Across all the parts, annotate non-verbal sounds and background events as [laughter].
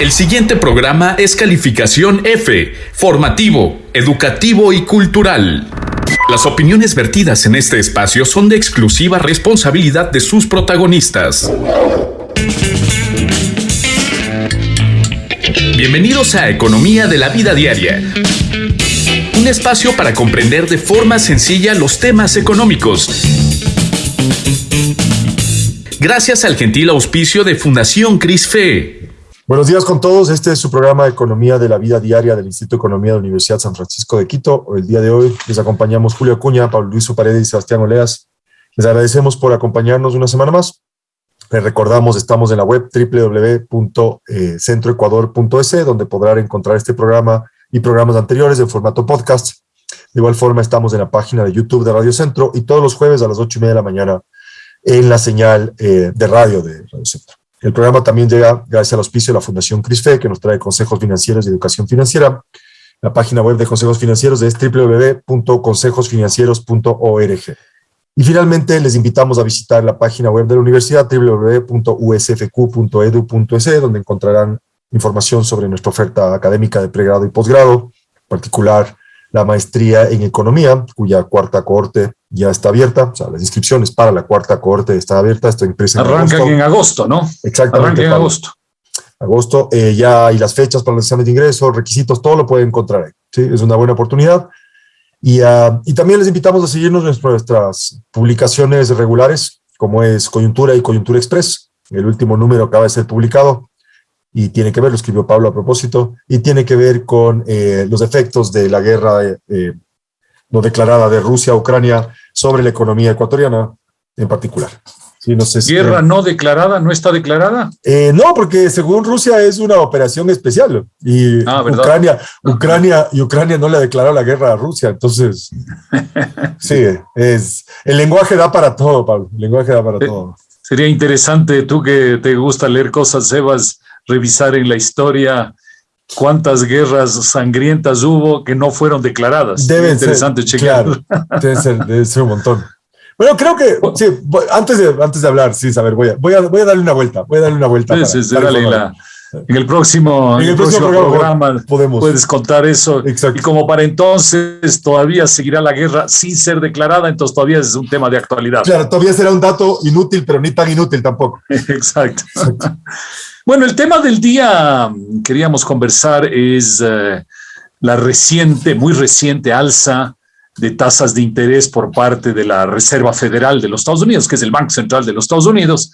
El siguiente programa es calificación F, formativo, educativo y cultural. Las opiniones vertidas en este espacio son de exclusiva responsabilidad de sus protagonistas. Bienvenidos a Economía de la Vida Diaria. Un espacio para comprender de forma sencilla los temas económicos. Gracias al gentil auspicio de Fundación CRISFE. Buenos días con todos. Este es su programa de Economía de la Vida Diaria del Instituto de Economía de la Universidad San Francisco de Quito. El día de hoy les acompañamos Julio Acuña, Pablo Luis Paredes y Sebastián Oleas. Les agradecemos por acompañarnos una semana más. Les recordamos, estamos en la web www.centroecuador.es, donde podrán encontrar este programa y programas anteriores en formato podcast. De igual forma, estamos en la página de YouTube de Radio Centro y todos los jueves a las ocho y media de la mañana en la señal eh, de radio de Radio Centro. El programa también llega gracias al auspicio de la Fundación CRISFE, que nos trae consejos financieros y educación financiera. La página web de consejos financieros es www.consejosfinancieros.org. Y finalmente les invitamos a visitar la página web de la universidad www.usfq.edu.es, donde encontrarán información sobre nuestra oferta académica de pregrado y posgrado, en particular la maestría en economía, cuya cuarta cohorte ya está abierta, o sea, las inscripciones para la cuarta cohorte está abierta, esto empresa Arranca en agosto, ¿no? Exactamente. Arranca en agosto. Agosto, eh, ya hay las fechas para los exámenes de ingreso, requisitos, todo lo pueden encontrar ahí, ¿sí? Es una buena oportunidad. Y, uh, y también les invitamos a seguirnos en nuestras publicaciones regulares, como es Coyuntura y Coyuntura Express. El último número acaba de ser publicado y tiene que ver, lo escribió Pablo a propósito, y tiene que ver con eh, los efectos de la guerra eh, no declarada de Rusia a Ucrania sobre la economía ecuatoriana en particular. Sí, no sé ¿Guerra no declarada no está declarada? Eh, no, porque según Rusia es una operación especial y ah, Ucrania, Ucrania, y Ucrania no le ha declarado la guerra a Rusia, entonces [laughs] sí, es, el lenguaje da para todo, Pablo, el lenguaje da para todo. Sería interesante, tú que te gusta leer cosas, Sebas, revisar en la historia cuántas guerras sangrientas hubo que no fueron declaradas. Debe interesante chequear. debe, ser, un montón. Bueno, creo que, sí, antes de, antes de hablar, sí, a ver, voy a, voy, a, voy a darle una vuelta, voy a darle una vuelta. Sí, sí, en el próximo, en el próximo, programa, podemos. puedes contar eso. Exacto. Y como para entonces todavía seguirá la guerra sin ser declarada, entonces todavía es un tema de actualidad. Claro, todavía será un dato inútil, pero ni tan inútil tampoco. [laughs] Exacto. Exacto. [laughs] Bueno, el tema del día queríamos conversar es eh, la reciente, muy reciente alza de tasas de interés por parte de la Reserva Federal de los Estados Unidos, que es el Banco Central de los Estados Unidos,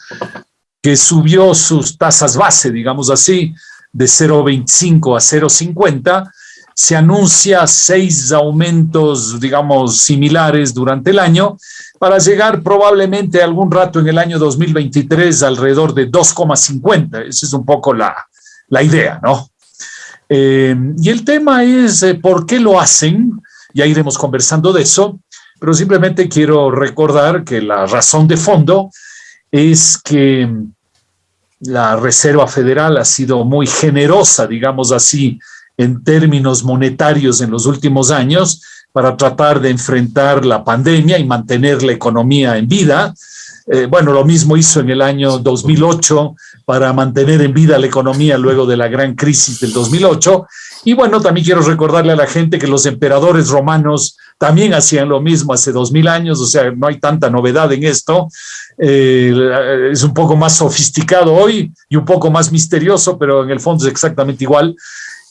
que subió sus tasas base, digamos así, de 0,25 a 0,50, se anuncia seis aumentos, digamos, similares durante el año, para llegar probablemente algún rato en el año 2023 alrededor de 2,50. Esa es un poco la, la idea, ¿no? Eh, y el tema es eh, por qué lo hacen, ya iremos conversando de eso, pero simplemente quiero recordar que la razón de fondo es que la Reserva Federal ha sido muy generosa, digamos así, en términos monetarios en los últimos años, para tratar de enfrentar la pandemia y mantener la economía en vida. Eh, bueno, lo mismo hizo en el año 2008 para mantener en vida la economía luego de la gran crisis del 2008. Y bueno, también quiero recordarle a la gente que los emperadores romanos también hacían lo mismo hace dos mil años, o sea, no hay tanta novedad en esto. Eh, es un poco más sofisticado hoy y un poco más misterioso, pero en el fondo es exactamente igual.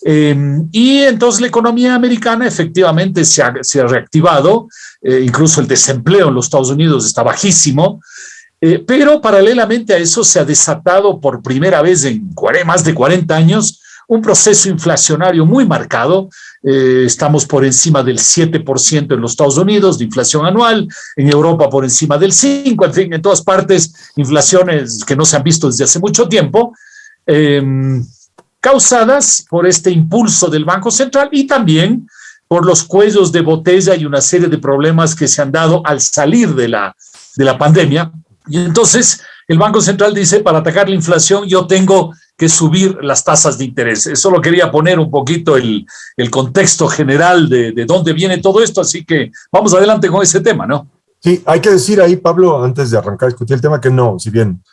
Em, y entonces la economía americana efectivamente se ha, se ha reactivado, eh, incluso el desempleo en los Estados Unidos está bajísimo, eh, pero paralelamente a eso se ha desatado por primera vez en más de 40 años un proceso inflacionario muy marcado. Eh, estamos por encima del 7% en los Estados Unidos de inflación anual, en Europa por encima del 5%, en fin, en todas partes inflaciones que no se han visto desde hace mucho tiempo. Eh, causadas por este impulso del Banco Central y también por los cuellos de botella y una serie de problemas que se han dado al salir de la, de la pandemia. Y entonces el Banco Central dice, para atacar la inflación yo tengo que subir las tasas de interés. Eso lo quería poner un poquito el, el contexto general de, de dónde viene todo esto, así que vamos adelante con ese tema, ¿no? Sí, hay que decir ahí, Pablo, antes de arrancar a discutir el tema, que no, si bien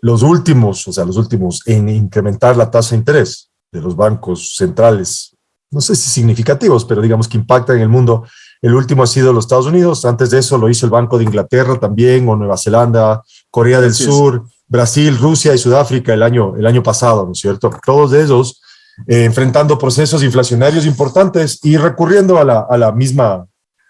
los últimos, o sea, los últimos en incrementar la tasa de interés de los bancos centrales, no sé si significativos, pero digamos que impactan en el mundo. El último ha sido los Estados Unidos, antes de eso lo hizo el Banco de Inglaterra también, o Nueva Zelanda, Corea del Sur, Brasil, Rusia y Sudáfrica el año, el año pasado, ¿no es cierto? Todos ellos eh, enfrentando procesos inflacionarios importantes y recurriendo a la, a la, misma,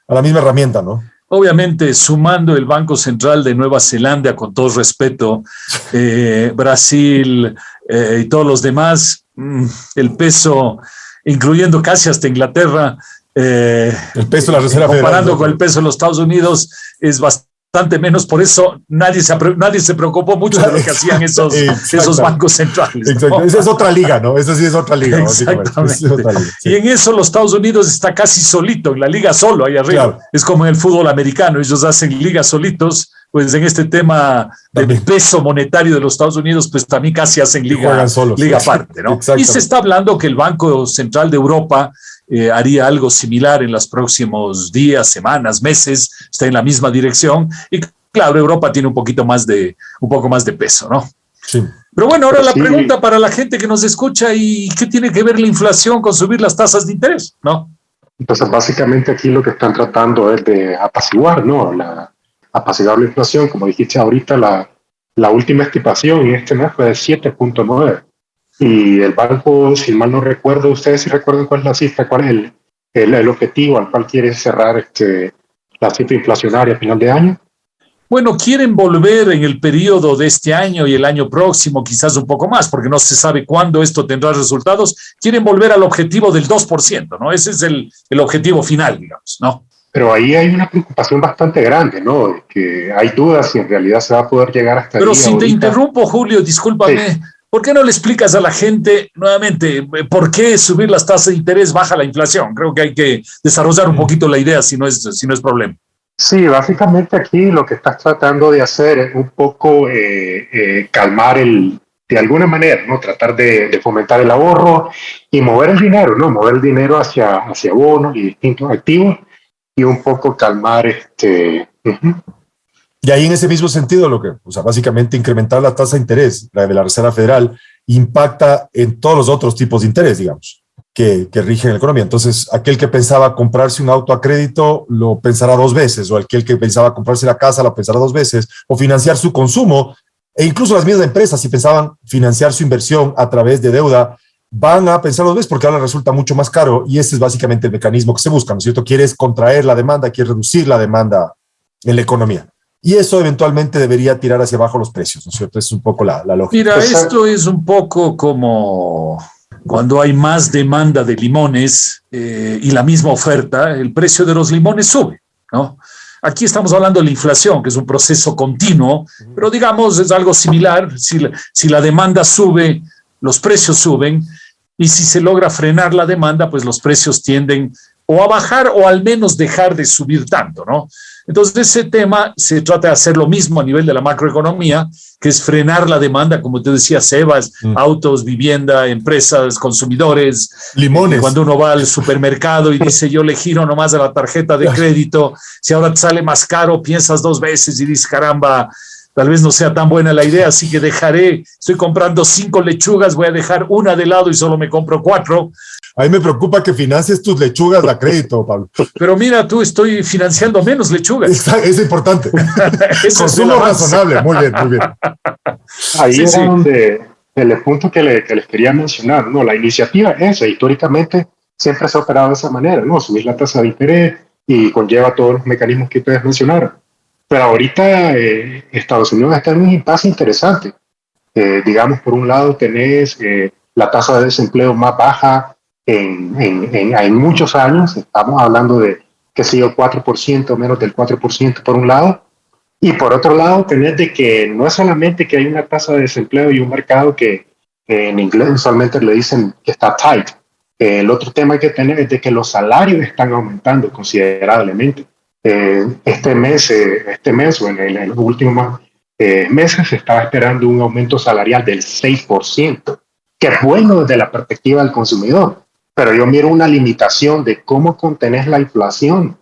a la misma herramienta, ¿no? Obviamente, sumando el Banco Central de Nueva Zelanda, con todo respeto, [laughs] eh, Brasil eh, y todos los demás, mm, el peso, incluyendo casi hasta Inglaterra, el peso de la Reserva Comparando con el peso de los Estados Unidos, es bastante menos, por eso nadie se, nadie se preocupó mucho de lo que hacían [laughs] esos, esos bancos centrales. Exacto. Esa es otra liga, ¿no? Esa sí es otra liga. Exactamente. Y en eso los Estados Unidos está casi solito, en la liga solo, ahí arriba. Es como en el fútbol americano, ellos hacen ligas solitos, pues en este tema del peso monetario de los Estados Unidos, pues también casi hacen liga, liga [laughs] aparte, ¿no? Y se está hablando que el Banco Central de Europa eh, haría algo similar en los próximos días, semanas, meses, está en la misma dirección. Y claro, Europa tiene un poquito más de, un poco más de peso, ¿no? Sí. Pero bueno, ahora la pregunta para la gente que nos escucha, ¿y qué tiene que ver la inflación con subir las tasas de interés? ¿No? Entonces, básicamente aquí lo que están tratando es de apaciguar, ¿no? La, apaciguar la inflación, como dijiste ahorita, la, la última estimación en este mes fue de 7.9. Y el banco, si mal no recuerdo, ustedes si recuerdan cuál es la cifra, cuál es el, el, el objetivo al cual quiere cerrar este, la cifra inflacionaria a final de año. Bueno, quieren volver en el periodo de este año y el año próximo, quizás un poco más, porque no se sabe cuándo esto tendrá resultados. Quieren volver al objetivo del 2%, ¿no? Ese es el, el objetivo final, digamos, ¿no? Pero ahí hay una preocupación bastante grande, ¿no? Que hay dudas si en realidad se va a poder llegar hasta Pero si te interrumpo, Julio, discúlpame. ¿Por qué no le explicas a la gente nuevamente por qué subir las tasas de interés baja la inflación? Creo que hay que desarrollar un mm. poquito la idea si no es, si no es problema. Sí, básicamente aquí lo que estás tratando de hacer es un poco eh, eh, calmar el, de alguna manera, ¿no? Tratar de, fomentar el ahorro y mover el dinero, ¿no? Mover el dinero hacia, hacia bonos y distintos activos y un poco calmar este... Y ahí en ese mismo sentido, lo que, o sea, básicamente incrementar la tasa de interés, de la Reserva Federal, impacta en todos los otros tipos de interés, digamos, que, que rigen la economía. Entonces, aquel que pensaba comprarse un auto a crédito lo pensará dos veces, o aquel que pensaba comprarse la casa lo pensará dos veces, o financiar su consumo, e incluso las mismas empresas, si pensaban financiar su inversión a través de deuda, van a pensar dos veces porque ahora resulta mucho más caro y ese es básicamente el mecanismo que se busca, ¿no es cierto? Quieres contraer la demanda, quieres reducir la demanda en la economía y eso eventualmente debería tirar hacia abajo los precios, ¿no es cierto? Es un poco la, la lógica. Mira, pues, esto es un poco como cuando hay más demanda de limones eh, y la misma oferta, el precio de los limones sube, ¿no? Aquí estamos hablando de la inflación, que es un proceso continuo, pero digamos es algo similar. Si la, si la demanda sube, los precios suben, y si se logra frenar la demanda, pues los precios tienden o a bajar o al menos dejar de subir tanto, ¿no? Entonces, ese tema se trata de hacer lo mismo a nivel de la macroeconomía, que es frenar la demanda, como te decía, Sebas, mm. autos, vivienda, empresas, consumidores. Limones. Cuando uno va al supermercado y [laughs] dice, yo le giro nomás a la tarjeta de crédito, si ahora te sale más caro, piensas dos veces y dices, caramba, tal vez no sea tan buena la idea, así que dejaré, estoy comprando cinco lechugas, voy a dejar una de lado y solo me compro cuatro, a mí me preocupa que financies tus lechugas a crédito, Pablo. Pero mira, tú estoy financiando menos lechugas. es importante. [laughs] Consumo razonable, muy bien, muy bien. Ahí es donde el punto que, les quería mencionar, ¿no? La iniciativa esa, históricamente, siempre se ha operado de esa manera, ¿no? Subir la tasa de interés y conlleva todos los mecanismos que ustedes mencionaron. Pero ahorita eh, Estados Unidos está en un impasse interesante. Eh, digamos, por un lado tenés eh, la tasa de desempleo más baja en, en, muchos años, estamos hablando de, que sé yo, 4%, menos del 4% por un lado, y por otro lado, tener de que no es solamente que hay una tasa de desempleo y un mercado que en inglés usualmente le dicen que está tight. el otro tema que tener es de que los salarios están aumentando considerablemente. Eh, este mes, eh, este mes o en, los últimos eh, meses se estaba esperando un aumento salarial del 6%, que es bueno desde la perspectiva del consumidor pero yo miro una limitación de cómo contener la inflación.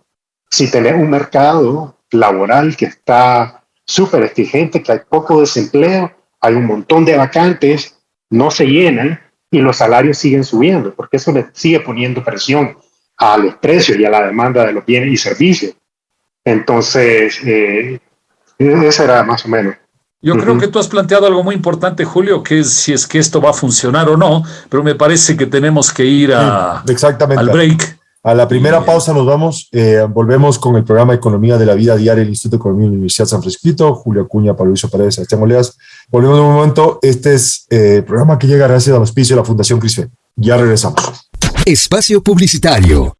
Si tenés un mercado laboral que está súper exigente, que hay poco desempleo, hay un montón de vacantes, no se llenan y los salarios siguen subiendo, porque eso le sigue poniendo presión a los precios y a la demanda de los bienes y servicios. Entonces, eh, ese era más o menos. Yo creo que tú has planteado algo muy importante, Julio, que es si es que esto va a funcionar o no, pero me parece que tenemos que ir a, exactamente. al break. A la primera pausa nos vamos, eh, volvemos con el programa Economía de la Vida Diaria del Instituto de Economía de la Universidad de San Francisco, Julio Acuña, Pablo Luis Paredes, Sebastián Oleas. Volvemos en un momento, este es el eh, programa que llega gracias al auspicio de la Fundación CRISFE. Ya regresamos. Espacio Publicitario.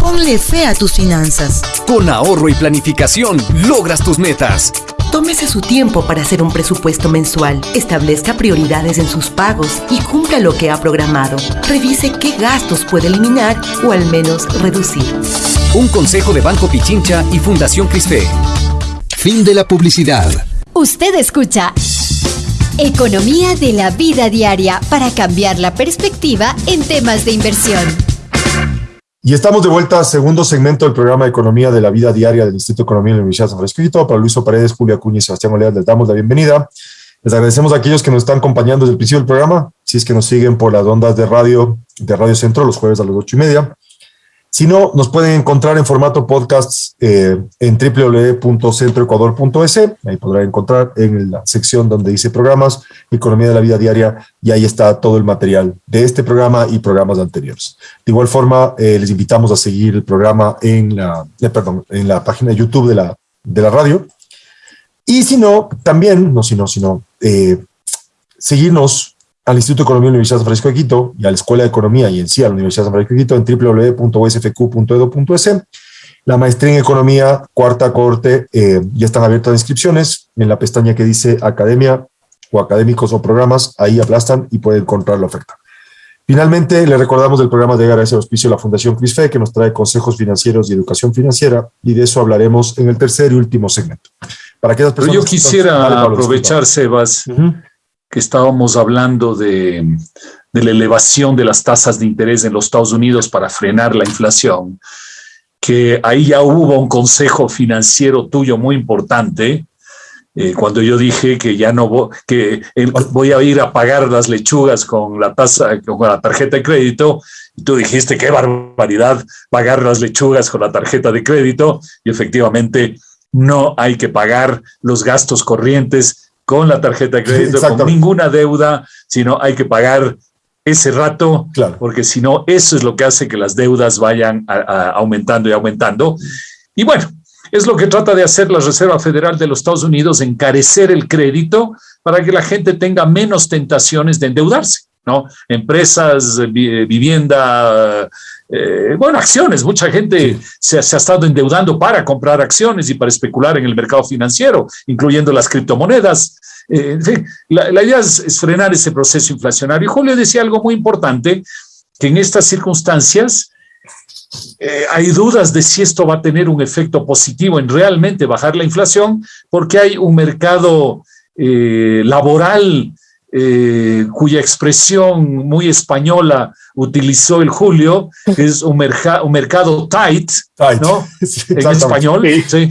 Ponle fe a tus finanzas. Con ahorro y planificación logras tus metas. Tómese su tiempo para hacer un presupuesto mensual, establezca prioridades en sus pagos y cumpla lo que ha programado. Revise qué gastos puede eliminar o al menos reducir. Un consejo de Banco Pichincha y Fundación Crisfe. Fin de la publicidad. Usted escucha Economía de la vida diaria para cambiar la perspectiva en temas de inversión. Y estamos de vuelta, segundo segmento del programa de Economía de la Vida Diaria del Instituto de Economía de la Universidad de San Francisco. Para Luis Paredes, Julia Cuña y Sebastián Oleas les damos la bienvenida. Les agradecemos a aquellos que nos están acompañando desde el principio del programa, si es que nos siguen por las ondas de radio, de Radio Centro, los jueves a las ocho y media. Si no, nos pueden encontrar en formato podcast eh, en www.centroecuador.es. Ahí podrán encontrar en la sección donde dice programas, economía de la vida diaria, y ahí está todo el material de este programa y programas anteriores. De igual forma, eh, les invitamos a seguir el programa en la, eh, perdón, en la página de YouTube de la, de la radio. Y si no, también, no si no, sino seguirnos al Instituto de Economía de la Universidad de San Francisco de Quito y a la Escuela de Economía y en sí a la Universidad de San Francisco de Quito en www.usfq.edu.es. La maestría en Economía, cuarta corte, eh, ya están abiertas las inscripciones en la pestaña que dice Academia o Académicos o Programas, ahí aplastan y pueden encontrar la oferta. Finalmente, le recordamos del programa de gracias auspicio de la Fundación CRISFE, que nos trae consejos financieros y educación financiera, y de eso hablaremos en el tercer y último segmento. Para que Pero yo quisiera aprovechar, Sebas, que estábamos hablando de, la elevación de las tasas de interés en los Estados Unidos para frenar la inflación, que ahí ya hubo un consejo financiero tuyo muy importante, eh, cuando yo dije que ya no que voy a ir a pagar las lechugas con la tasa, con la tarjeta de crédito, y tú dijiste qué barbaridad pagar las lechugas con la tarjeta de crédito, y efectivamente no hay que pagar los gastos corrientes con la tarjeta de crédito, con ninguna deuda, sino hay que pagar ese rato, porque si no, eso es lo que hace que las deudas vayan aumentando y aumentando. Y bueno, es lo que trata de hacer la Reserva Federal de los Estados Unidos, encarecer el crédito para que la gente tenga menos tentaciones de endeudarse, ¿no? Empresas, vivienda, eh, bueno, acciones. Mucha gente se, ha estado endeudando para comprar acciones y para especular en el mercado financiero, incluyendo las criptomonedas. Eh, la, idea es, frenar ese proceso inflacionario. Julio decía algo muy importante, que en estas circunstancias eh, hay dudas de si esto va a tener un efecto positivo en realmente bajar la inflación, porque hay un mercado eh, cuya expresión muy española utilizó el Julio, que es un, un mercado tight, ¿no? [laughs] en español. sí.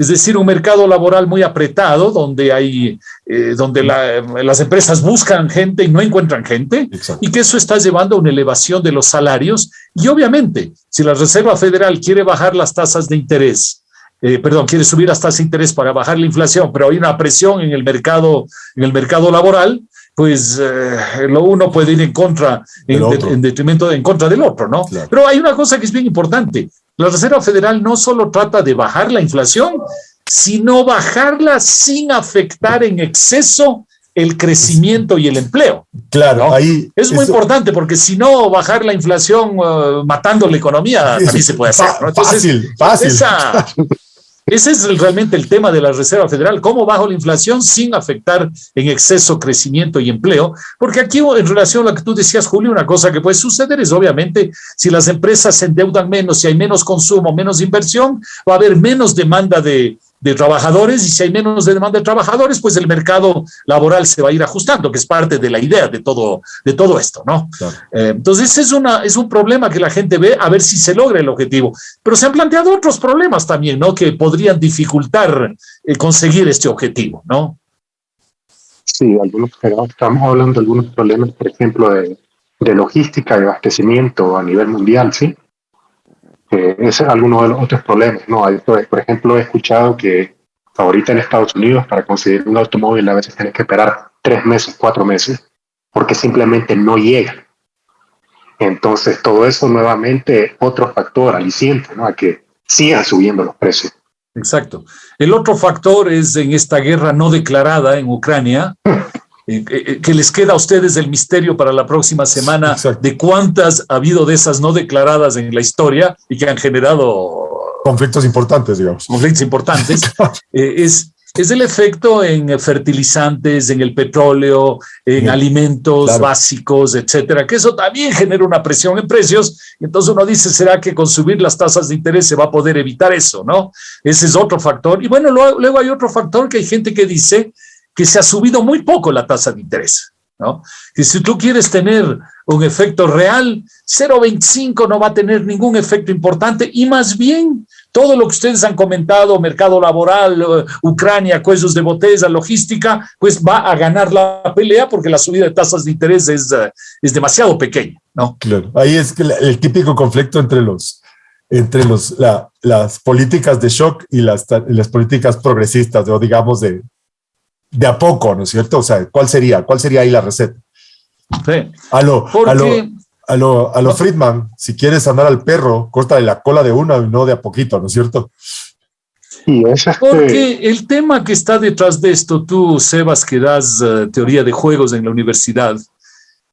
Es decir, un mercado laboral muy apretado, donde hay, eh, donde las empresas buscan gente y no encuentran gente, y que eso está llevando a una elevación de los salarios. Y obviamente, si la Reserva Federal quiere bajar las tasas de interés, eh, perdón, quiere subir las tasas de interés para bajar la inflación, pero hay una presión en el mercado, en el mercado laboral, pues eh, lo uno puede ir en contra, en, detrimento, en contra del otro, ¿no? Pero hay una cosa que es bien importante. La Reserva Federal no solo trata de bajar la inflación, sino bajarla sin afectar en exceso el crecimiento y el empleo. Claro, ahí es muy importante porque si no bajar la inflación uh, matando la economía [laughs] también se puede hacer. fácil, fácil. Ese es realmente el tema de la Reserva Federal, cómo bajo la inflación sin afectar en exceso crecimiento y empleo, porque aquí en relación a lo que tú decías, Julio, una cosa que puede suceder es obviamente si las empresas se endeudan menos, si hay menos consumo, menos inversión, va a haber menos demanda de, de trabajadores y si hay menos demanda de trabajadores, pues el mercado laboral se va a ir ajustando, que es parte de la idea de todo, de todo esto, ¿no? Eh, entonces es, una, es un problema que la gente ve a ver si se logra el objetivo. Pero se han planteado otros problemas también, ¿no? Que podrían dificultar eh, conseguir este objetivo, ¿no? Sí, algunos, estamos hablando de algunos problemas, por ejemplo, de, de logística y abastecimiento a nivel mundial, ¿sí? Eh, ese es alguno de los otros problemas, ¿no? Por ejemplo, he escuchado que ahorita en Estados Unidos para conseguir un automóvil a veces tienes que esperar tres meses, cuatro meses, porque simplemente no llega. Entonces, todo eso nuevamente otro factor aliciente, ¿no? A que sigan subiendo los precios. Exacto. El otro factor es en esta guerra no declarada en Ucrania, eh, eh, que les queda a ustedes el misterio para la próxima semana de cuántas ha habido de esas no declaradas en la historia y que han generado conflictos importantes, digamos. Conflictos importantes. [laughs] Eh, es, es el efecto en fertilizantes, en el petróleo, en alimentos básicos, etcétera, que eso también genera una presión en precios. Entonces uno dice, ¿será que con subir las tasas de interés se va a poder evitar eso? ¿no? Ese es otro factor. Y bueno, luego, hay otro factor que hay gente que dice que se ha subido muy poco la tasa de interés. ¿no? Que si tú quieres tener un efecto real, 0,25 no va a tener ningún efecto importante y más bien todo lo que ustedes han comentado, mercado laboral, eh, Ucrania, cuellos de botella, logística, pues va a ganar la pelea porque la subida de tasas de interés es, eh, es demasiado pequeña, ¿no? Claro, ahí es el típico conflicto entre los entre los, las políticas de shock y las, las políticas progresistas, o digamos de, de a poco, ¿no es cierto? O sea, ¿cuál sería? ¿Cuál sería ahí la receta? Sí. A lo, a lo, a lo Friedman, si quieres andar al perro, córtale la cola de uno y no de a poquito, ¿no es cierto? Porque el tema que está detrás de esto, tú, Sebas, que das eh, teoría de juegos en la universidad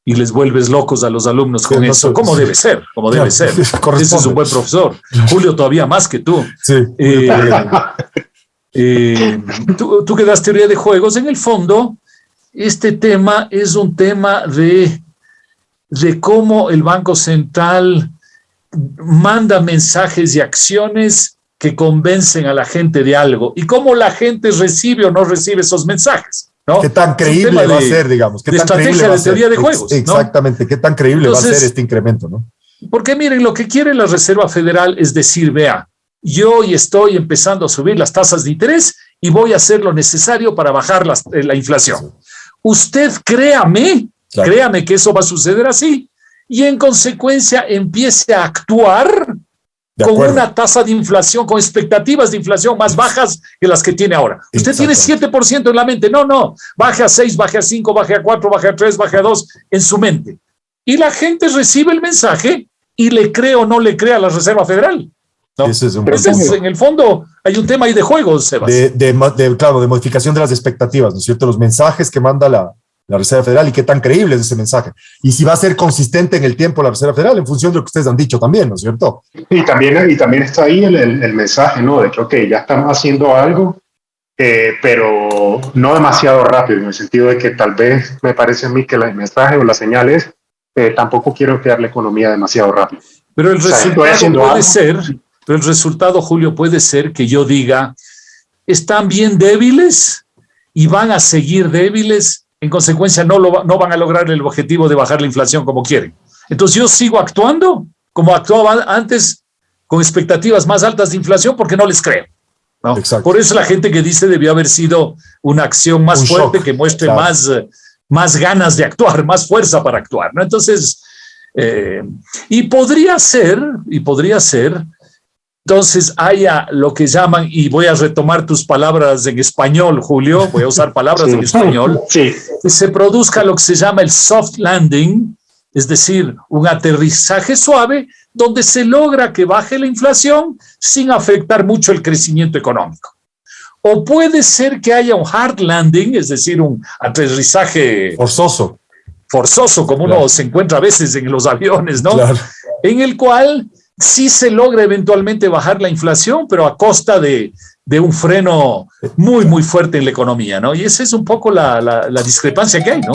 y les vuelves locos a los alumnos con eso, ¿cómo debe ser? ¿Cómo debe ser? [laughs] Ese es un buen profesor. Julio todavía más que tú. Sí. Eh, [laughs] eh, tú, tú que das teoría de juegos, en el fondo, este tema es un tema de de cómo el Banco Central manda mensajes y acciones que convencen a la gente de algo y cómo la gente recibe o no recibe esos mensajes. ¿no? ¿Qué tan creíble va a ser, digamos? ¿Qué de estrategia de teoría de juegos. Exactamente, ¿qué tan creíble va a ser este incremento? ¿no? Porque miren, lo que quiere la Reserva Federal es decir, vea, yo hoy estoy empezando a subir las tasas de interés y voy a hacer lo necesario para bajar eh, la inflación. Usted créame Créame que eso va a suceder así. Y en consecuencia empiece a actuar con una tasa de inflación, con expectativas de inflación más bajas que las que tiene ahora. Usted tiene 7% en la mente. No, no. Baje a 6, baje a 5, baje a 4, baje a 3, baje a 2 en su mente. Y la gente recibe el mensaje y le cree o no le cree a la Reserva Federal. Ese es un en el fondo hay un tema ahí de juegos, Sebas. de, claro, de modificación de las expectativas, ¿no es cierto? Los mensajes que manda la, la Reserva Federal y qué tan creíble es ese mensaje. Y si va a ser consistente en el tiempo la Reserva Federal en función de lo que ustedes han dicho también, ¿no es cierto? Y también, y también está ahí el, el, mensaje, ¿no? De que, ok, ya estamos haciendo algo, eh, pero no demasiado rápido, en el sentido de que tal vez me parece a mí que el mensaje o la señal es, eh, tampoco quiero crear la economía demasiado rápido. Pero el resultado puede ser, pero el resultado, Julio, puede ser que yo diga, están bien débiles y van a seguir débiles en consecuencia no, lo, no van a lograr el objetivo de bajar la inflación como quieren. Entonces yo sigo actuando como actuaba antes con expectativas más altas de inflación porque no les creo. Por eso la gente que dice debió haber sido una acción más fuerte que muestre más, más ganas de actuar, más fuerza para actuar. ¿no? Entonces, eh, y podría ser, y podría ser entonces haya lo que llaman, y voy a retomar tus palabras en español, Julio, voy a usar palabras en español, [laughs] que se produzca lo que se llama el soft landing, es decir, un aterrizaje suave donde se logra que baje la inflación sin afectar mucho el crecimiento económico. O puede ser que haya un hard landing, es decir, un aterrizaje forzoso, forzoso como uno se encuentra a veces en los aviones, ¿no? En el cual sí se logra eventualmente bajar la inflación, pero a costa de, un freno muy, muy fuerte en la economía, ¿no? Y esa es un poco la, discrepancia que hay, ¿no?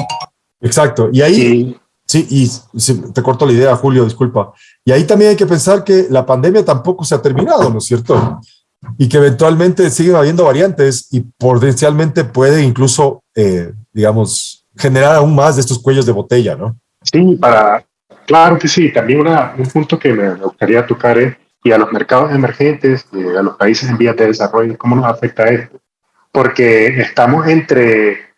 Exacto. Y ahí, sí, y te corto la idea, Julio, disculpa. Y ahí también hay que pensar que la pandemia tampoco se ha terminado, ¿no es cierto? Y que eventualmente siguen habiendo variantes y potencialmente puede incluso, eh, digamos, generar aún más de estos cuellos de botella, ¿no? Sí, para, Claro que sí, también un punto que me gustaría tocar es, y a los mercados emergentes, y a los países en vías de desarrollo, ¿cómo nos afecta esto? Porque estamos entre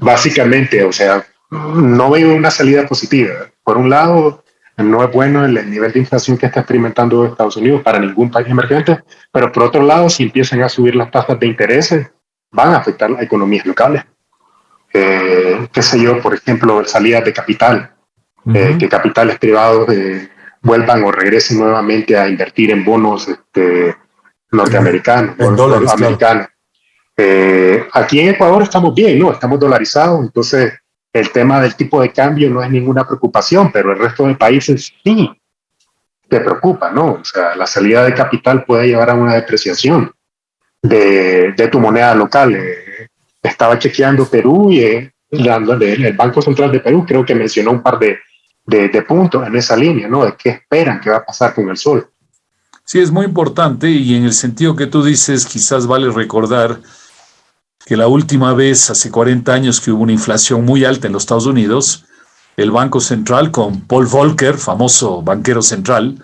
básicamente, o sea, no veo una salida positiva. Por un lado, no es bueno el, nivel de inflación que está experimentando Estados Unidos para ningún país emergente, pero por otro lado, si empiezan a subir las tasas de interés, van a afectar las economías locales. Eh, qué sé yo, por ejemplo, salidas de capital, eh, que capitales privados eh, vuelvan o regresen nuevamente a invertir en bonos este, norteamericanos, en dólares, americanos. aquí en Ecuador estamos bien, ¿no? Estamos dolarizados, entonces el tema del tipo de cambio no es ninguna preocupación, pero el resto de países sí te preocupa, ¿no? O sea, la salida de capital puede llevar a una depreciación de, de tu moneda local. Eh, estaba chequeando Perú y eh, el Banco Central de Perú creo que mencionó un par de, de, de puntos en esa línea, ¿no? De qué esperan que va a pasar con el sol. Sí, es muy importante y en el sentido que tú dices, quizás vale recordar que la última vez, hace 40 años, que hubo una inflación muy alta en los Estados Unidos, el Banco Central, con Paul Volcker, famoso banquero central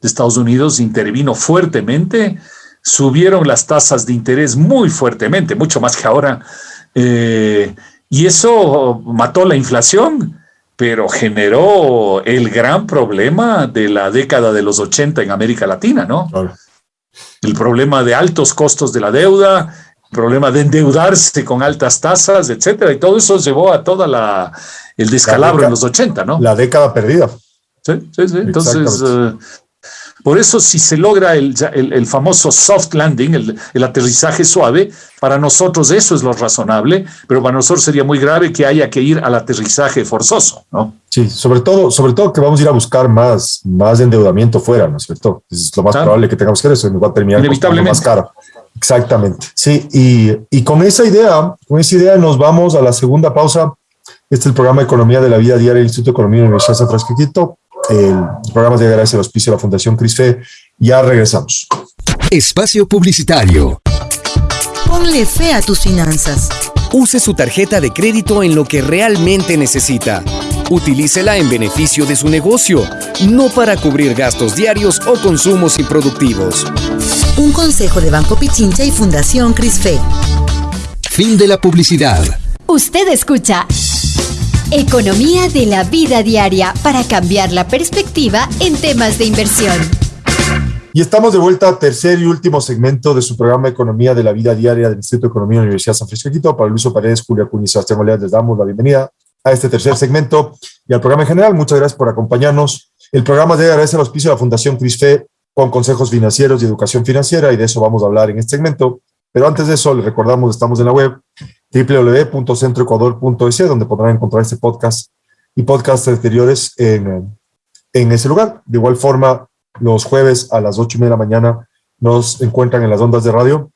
de Estados Unidos, intervino fuertemente, subieron las tasas de interés muy fuertemente, mucho más que ahora, eh, y eso mató la inflación, pero generó el gran problema de la década de los 80 en América Latina, ¿no? El problema de altos costos de la deuda, problema de endeudarse con altas tasas, etcétera, y todo eso llevó a toda la el descalabro en los 80, ¿no? La década perdida. Sí, sí, sí. Entonces, por eso si se logra el, el, famoso soft landing, el, el, aterrizaje suave, para nosotros eso es lo razonable, pero para nosotros sería muy grave que haya que ir al aterrizaje forzoso, ¿no? Sí, sobre todo, sobre todo que vamos a ir a buscar más, más endeudamiento fuera, ¿no es cierto? Es lo más probable que tengamos que hacer, eso nos va a terminar Inevitablemente. más caro. Exactamente, sí, y, y, con esa idea, con esa idea nos vamos a la segunda pausa. Este es el programa de Economía de la Vida Diaria del Instituto de Economía de la Universidad San Francisco El programa de gracias al auspicio de la Fundación CRISFE. Ya regresamos. Espacio Publicitario. Ponle fe a tus finanzas. Use su tarjeta de crédito en lo que realmente necesita. Utilícela en beneficio de su negocio, no para cubrir gastos diarios o consumos improductivos. Un consejo de Banco Pichincha y Fundación Crisfe. Fin de la publicidad. Usted escucha Economía de la vida diaria para cambiar la perspectiva en temas de inversión. Y estamos de vuelta a tercer y último segmento de su programa Economía de la vida diaria del Instituto de Economía de la Universidad San Francisco de Quito. Para Luis Paredes, Julia Cuña y Sebastián Oleas les damos la bienvenida a este tercer segmento y al programa en general. Muchas gracias por acompañarnos. El programa debe agradecer al auspicio de la Fundación CRISFE con consejos financieros y educación financiera y de eso vamos a hablar en este segmento. Pero antes de eso, les recordamos, estamos en la web www.centroecuador.es, donde podrán encontrar este podcast y podcasts anteriores en, en ese lugar. De igual forma, los jueves a las ocho y media de la mañana nos encuentran en las ondas de radio.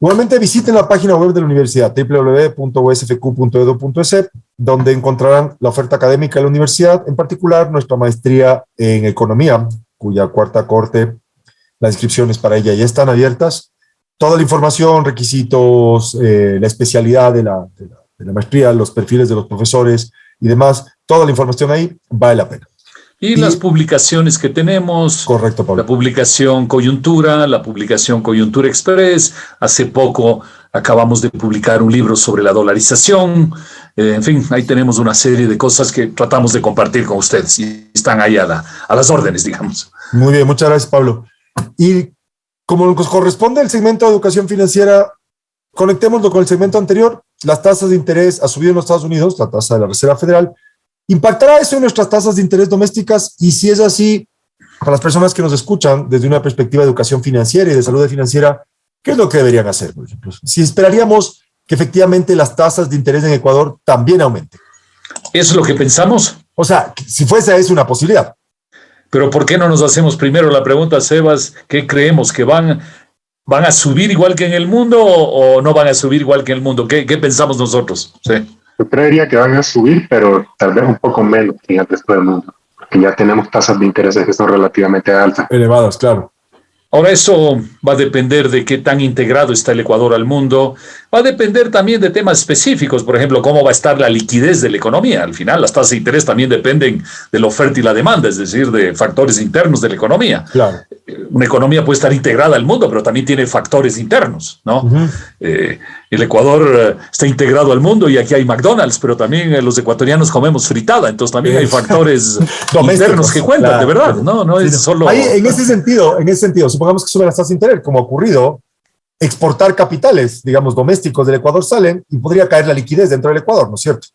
Igualmente visiten la página web de la universidad www.usfq.edu.es, donde encontrarán la oferta académica de la universidad, en particular nuestra maestría en economía, cuya cuarta corte, las inscripciones para ella ya están abiertas. Toda la información, requisitos, eh, la especialidad de la, de, la, de la maestría, los perfiles de los profesores y demás, toda la información ahí vale la pena. Y, y, las publicaciones que tenemos. Correcto, Pablo. La publicación Coyuntura, la publicación Coyuntura Express. Hace poco acabamos de publicar un libro sobre la dolarización. Eh, en fin, ahí tenemos una serie de cosas que tratamos de compartir con ustedes y están ahí a, la, a las órdenes, digamos. Muy bien, muchas gracias, Pablo. Y como nos corresponde el segmento de educación financiera, conectémoslo con el segmento anterior. Las tasas de interés ha subido en los Estados Unidos, la tasa de la Reserva Federal, ¿Impactará eso en nuestras tasas de interés domésticas? Y si es así, para las personas que nos escuchan desde una perspectiva de educación financiera y de salud financiera, ¿qué es lo que deberían hacer, por ejemplo? Si esperaríamos que efectivamente las tasas de interés en Ecuador también aumenten. ¿Eso es lo que pensamos? O sea, si fuese es una posibilidad. Pero ¿por qué no nos hacemos primero la pregunta, Sebas? ¿Qué creemos? ¿Que van, van a subir igual que en el mundo o, o no van a subir igual que en el mundo? ¿Qué, qué pensamos nosotros? Sí. Yo creería que van a subir, pero tal vez un poco menos que en el resto del mundo, porque ya tenemos tasas de intereses que son relativamente altas. Elevadas, claro. Ahora eso va a depender de qué tan integrado está el Ecuador al mundo, Va a depender también de temas específicos, por ejemplo, cómo va a estar la liquidez de la economía. Al final, las tasas de interés también dependen de la oferta y la demanda, es decir, de factores internos de la economía. Claro. Una economía puede estar integrada al mundo, pero también tiene factores internos, ¿no? Eh, el Ecuador eh, está integrado al mundo y aquí hay McDonald's, pero también eh, los ecuatorianos comemos fritada, entonces también hay [laughs] factores internos que cuentan, de verdad, ¿no? No es solo... Ahí, en ese sentido, en ese sentido, supongamos que suben las tasas de interés, como ha ocurrido, exportar capitales, digamos, domésticos del Ecuador salen y podría caer la liquidez dentro del Ecuador, ¿no es cierto?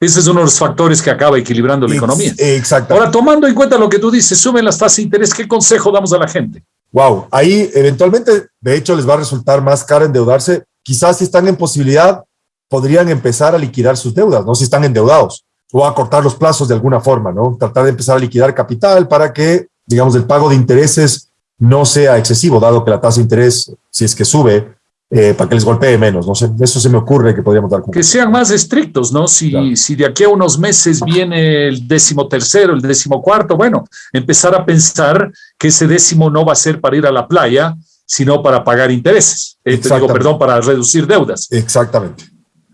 Ese es uno de los factores que acaba equilibrando la economía. Exacto. Ahora, tomando en cuenta lo que tú dices, suben las tasas de interés, ¿qué consejo damos a la gente? Wow, ahí eventualmente, de hecho, les va a resultar más caro endeudarse. Quizás si están en posibilidad, podrían empezar a liquidar sus deudas, ¿no? Si están endeudados o a cortar los plazos de alguna forma, ¿no? Tratar de empezar a liquidar capital para que, digamos, el pago de intereses no sea excesivo, dado que la tasa de interés, si es que sube, eh, para que les golpee menos. No sé, eso se me ocurre que podríamos dar. Que sean más estrictos, ¿no? Si, si de aquí a unos meses viene el décimo tercero, el décimo cuarto, bueno, empezar a pensar que ese décimo no va a ser para ir a la playa, sino para pagar intereses. Eh, te digo, perdón, para reducir deudas. Exactamente.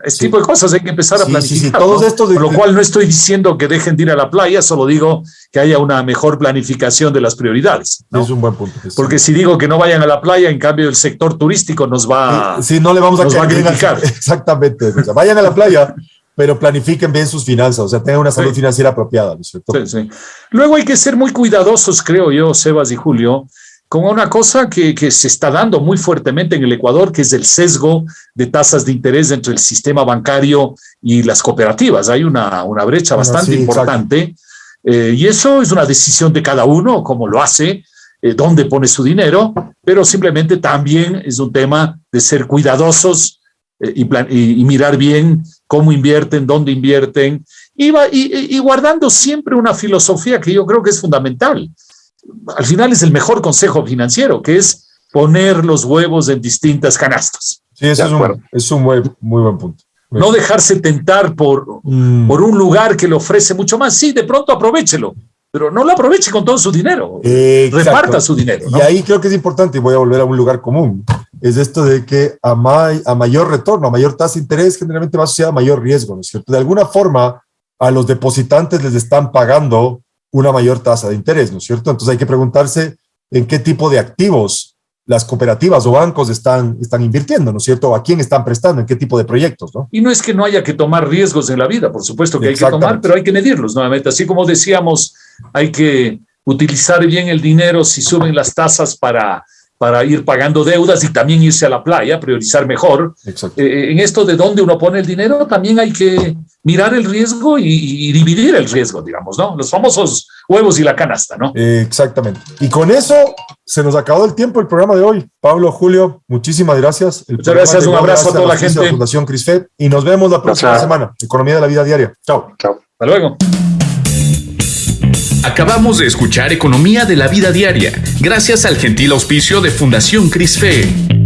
Este tipo de cosas hay que empezar a planificar. Sí, todos estos Por lo cual no estoy diciendo que dejen de ir a la playa, solo digo que haya una mejor planificación de las prioridades. Es un buen punto. Porque si digo que no vayan a la playa, en cambio el sector turístico nos va, sí, no le vamos a, a criticar. [laughs] Exactamente. O sea, vayan a la playa, pero planifiquen bien sus finanzas, o sea, tengan una salud financiera apropiada, ¿no es cierto? Sí, sí. Luego hay que ser muy cuidadosos, creo yo, Sebas y Julio, con una cosa que, que, se está dando muy fuertemente en el Ecuador, que es el sesgo de tasas de interés dentro del sistema bancario y las cooperativas. Hay una, una brecha bastante sí, importante eh, y eso es una decisión de cada uno, cómo lo hace, eh, dónde pone su dinero, pero simplemente también es un tema de ser cuidadosos eh, y, plan, y, y, mirar bien cómo invierten, dónde invierten y guardando siempre una filosofía que yo creo que es fundamental al final es el mejor consejo financiero, que es poner los huevos en distintas canastas. Sí, eso es un, es un muy, muy, buen punto. No dejarse tentar por, mm. por un lugar que le ofrece mucho más. Sí, de pronto aprovechelo, pero no lo aproveche con todo su dinero. Eh, Reparta su dinero. ¿no? Y ahí creo que es importante, y voy a volver a un lugar común, es esto de que a, ma a mayor retorno, a mayor tasa de interés, generalmente va asociado a mayor riesgo, ¿no es cierto? De alguna forma, a los depositantes les están pagando una mayor tasa de interés, ¿no es cierto? Entonces hay que preguntarse en qué tipo de activos las cooperativas o bancos están, están invirtiendo, ¿no es cierto? ¿A quién están prestando? ¿En qué tipo de proyectos? ¿no? Y no es que no haya que tomar riesgos en la vida, por supuesto que hay que tomar, pero hay que medirlos nuevamente. Así como decíamos, hay que utilizar bien el dinero si suben las tasas para, para ir pagando deudas y también irse a la playa, priorizar mejor. Eh, en esto de dónde uno pone el dinero, también hay que mirar el riesgo y, y, dividir el riesgo, digamos, ¿no? Los famosos huevos y la canasta, ¿no? Eh, exactamente. Y con eso se nos acabó el tiempo el programa de hoy. Pablo, Julio, muchísimas gracias. El Muchas gracias, un abrazo a toda la gente. De la Fundación CRISFED y nos vemos la próxima semana. Economía de la vida diaria. Chao. Chao. Hasta luego. Acabamos de escuchar Economía de la Vida Diaria, gracias al gentil auspicio de Fundación CRISFE.